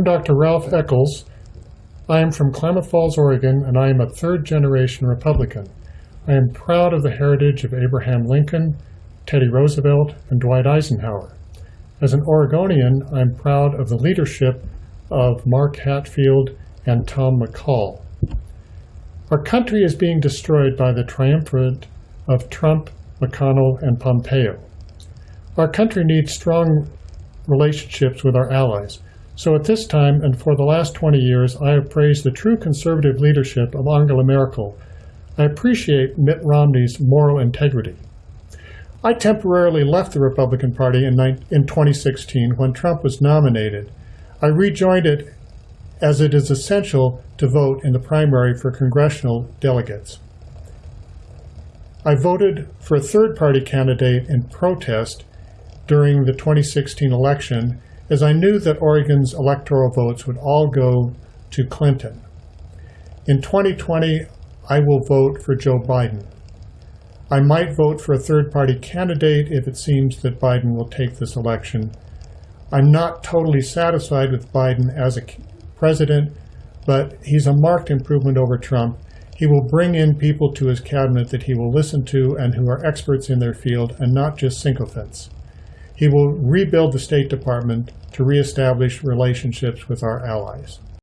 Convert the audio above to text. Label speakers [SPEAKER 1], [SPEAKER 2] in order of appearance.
[SPEAKER 1] I'm Dr. Ralph Eccles. I am from Klamath Falls, Oregon, and I am a third-generation Republican. I am proud of the heritage of Abraham Lincoln, Teddy Roosevelt, and Dwight Eisenhower. As an Oregonian, I'm proud of the leadership of Mark Hatfield and Tom McCall. Our country is being destroyed by the triumvirate of Trump, McConnell, and Pompeo. Our country needs strong relationships with our allies. So at this time and for the last 20 years, I have praised the true conservative leadership of Angela Merkel. I appreciate Mitt Romney's moral integrity. I temporarily left the Republican Party in, in 2016 when Trump was nominated. I rejoined it as it is essential to vote in the primary for congressional delegates. I voted for a third-party candidate in protest during the 2016 election as I knew that Oregon's electoral votes would all go to Clinton. In 2020, I will vote for Joe Biden. I might vote for a third-party candidate if it seems that Biden will take this election. I'm not totally satisfied with Biden as a president, but he's a marked improvement over Trump. He will bring in people to his cabinet that he will listen to and who are experts in their field and not just sycophants. He will rebuild the State Department to reestablish relationships with our allies.